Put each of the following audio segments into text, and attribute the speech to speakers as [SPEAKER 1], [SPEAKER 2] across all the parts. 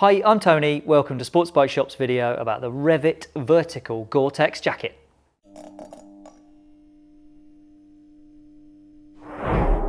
[SPEAKER 1] Hi, I'm Tony. Welcome to Sports Bike Shop's video about the Revit Vertical Gore-Tex jacket.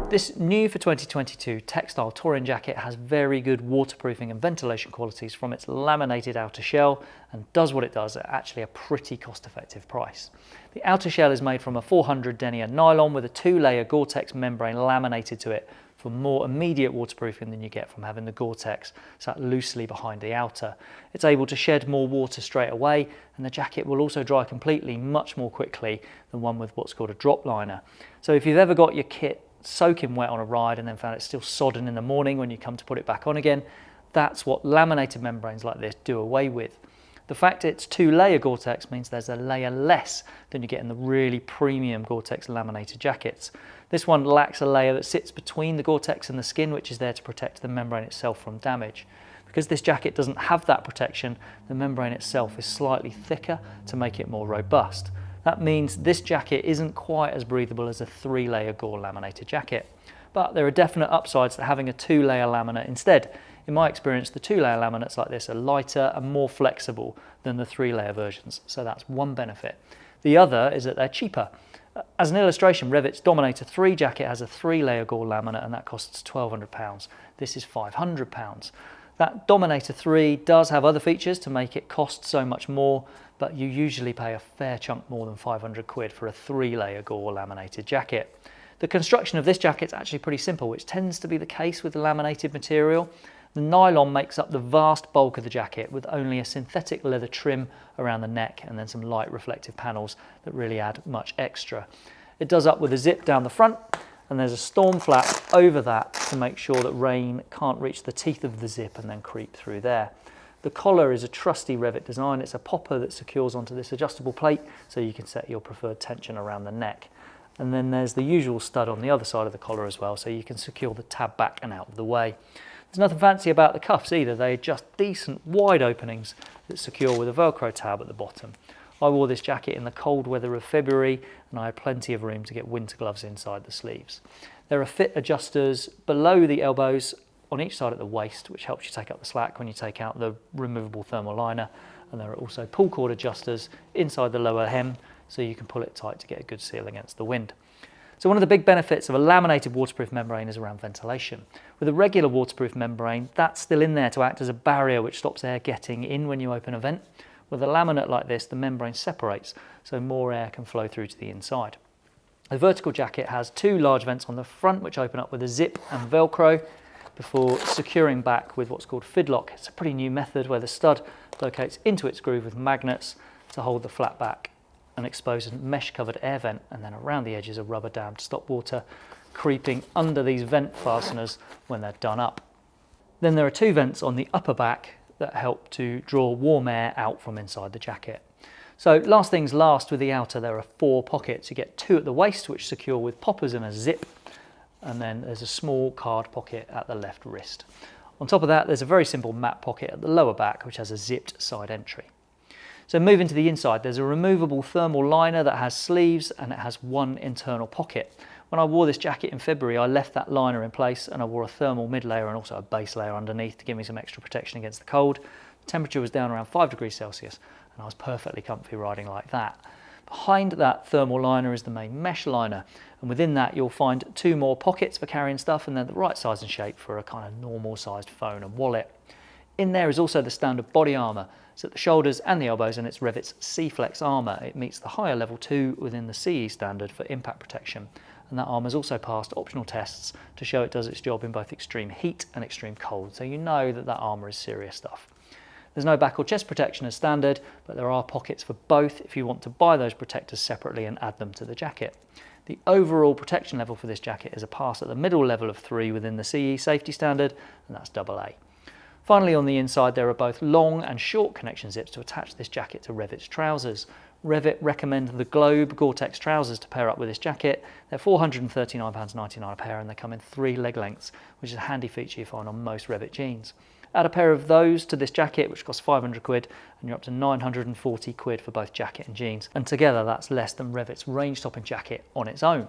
[SPEAKER 1] This new for 2022 textile touring jacket has very good waterproofing and ventilation qualities from its laminated outer shell and does what it does at actually a pretty cost-effective price. The outer shell is made from a 400 denier nylon with a two-layer Gore-Tex membrane laminated to it for more immediate waterproofing than you get from having the Gore-Tex sat loosely behind the outer. It's able to shed more water straight away and the jacket will also dry completely much more quickly than one with what's called a drop liner. So if you've ever got your kit soaking wet on a ride and then found it still sodden in the morning when you come to put it back on again, that's what laminated membranes like this do away with. The fact it's two layer Gore-Tex means there's a layer less than you get in the really premium Gore-Tex laminated jackets. This one lacks a layer that sits between the Gore-Tex and the skin which is there to protect the membrane itself from damage. Because this jacket doesn't have that protection, the membrane itself is slightly thicker to make it more robust. That means this jacket isn't quite as breathable as a three layer Gore laminated jacket. But there are definite upsides to having a two layer laminate instead. In my experience, the two layer laminates like this are lighter and more flexible than the three layer versions. So that's one benefit. The other is that they're cheaper. Uh, as an illustration, Revit's Dominator 3 jacket has a three layer Gore laminate and that costs £1,200. This is £500. That Dominator 3 does have other features to make it cost so much more, but you usually pay a fair chunk more than 500 quid for a three layer Gore laminated jacket. The construction of this jacket is actually pretty simple, which tends to be the case with the laminated material. The nylon makes up the vast bulk of the jacket with only a synthetic leather trim around the neck and then some light reflective panels that really add much extra. It does up with a zip down the front and there's a storm flap over that to make sure that rain can't reach the teeth of the zip and then creep through there. The collar is a trusty Revit design. It's a popper that secures onto this adjustable plate so you can set your preferred tension around the neck. And then there's the usual stud on the other side of the collar as well so you can secure the tab back and out of the way. There's nothing fancy about the cuffs either. They're just decent wide openings that secure with a Velcro tab at the bottom. I wore this jacket in the cold weather of February and I had plenty of room to get winter gloves inside the sleeves. There are fit adjusters below the elbows on each side at the waist, which helps you take up the slack when you take out the removable thermal liner. And there are also pull cord adjusters inside the lower hem, so you can pull it tight to get a good seal against the wind. So one of the big benefits of a laminated waterproof membrane is around ventilation. With a regular waterproof membrane, that's still in there to act as a barrier which stops air getting in when you open a vent. With a laminate like this, the membrane separates, so more air can flow through to the inside. The vertical jacket has two large vents on the front which open up with a zip and Velcro before securing back with what's called fidlock. It's a pretty new method where the stud locates into its groove with magnets to hold the flat back and expose a mesh covered air vent and then around the edges a rubber dam to stop water creeping under these vent fasteners when they're done up. Then there are two vents on the upper back that help to draw warm air out from inside the jacket. So last things last with the outer, there are four pockets. You get two at the waist, which secure with poppers and a zip, and then there's a small card pocket at the left wrist. On top of that, there's a very simple map pocket at the lower back, which has a zipped side entry. So moving to the inside, there's a removable thermal liner that has sleeves and it has one internal pocket. When I wore this jacket in February, I left that liner in place and I wore a thermal mid layer and also a base layer underneath to give me some extra protection against the cold. The temperature was down around five degrees Celsius and I was perfectly comfy riding like that. Behind that thermal liner is the main mesh liner and within that you'll find two more pockets for carrying stuff and they're the right size and shape for a kind of normal sized phone and wallet. In there is also the standard body armour, so at the shoulders and the elbows and it's Revit's SEEFLEX armour. It meets the higher level 2 within the CE standard for impact protection and that armour has also passed optional tests to show it does its job in both extreme heat and extreme cold, so you know that that armour is serious stuff. There's no back or chest protection as standard, but there are pockets for both if you want to buy those protectors separately and add them to the jacket. The overall protection level for this jacket is a pass at the middle level of 3 within the CE safety standard, and that's AA. Finally on the inside there are both long and short connection zips to attach this jacket to Revit's trousers. Revit recommend the Globe Gore-Tex trousers to pair up with this jacket. They're £439.99 a pair and they come in three leg lengths, which is a handy feature you find on most Revit jeans. Add a pair of those to this jacket, which costs 500 quid, and you're up to 940 quid for both jacket and jeans. And together that's less than Revit's range topping jacket on its own.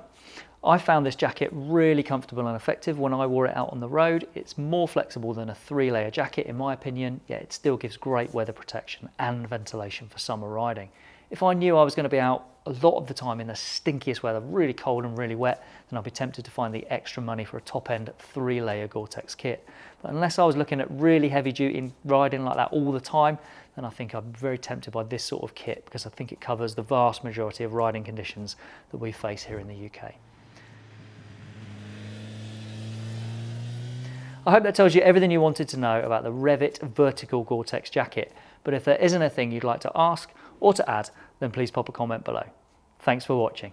[SPEAKER 1] I found this jacket really comfortable and effective when I wore it out on the road. It's more flexible than a three layer jacket in my opinion, yet it still gives great weather protection and ventilation for summer riding. If I knew I was going to be out a lot of the time in the stinkiest weather, really cold and really wet, then I'd be tempted to find the extra money for a top end three layer Gore-Tex kit. But unless I was looking at really heavy duty riding like that all the time, then I think I'm very tempted by this sort of kit because I think it covers the vast majority of riding conditions that we face here in the UK. I hope that tells you everything you wanted to know about the Revit Vertical Gore-Tex jacket. But if there isn't a thing you'd like to ask or to add, then please pop a comment below. Thanks for watching.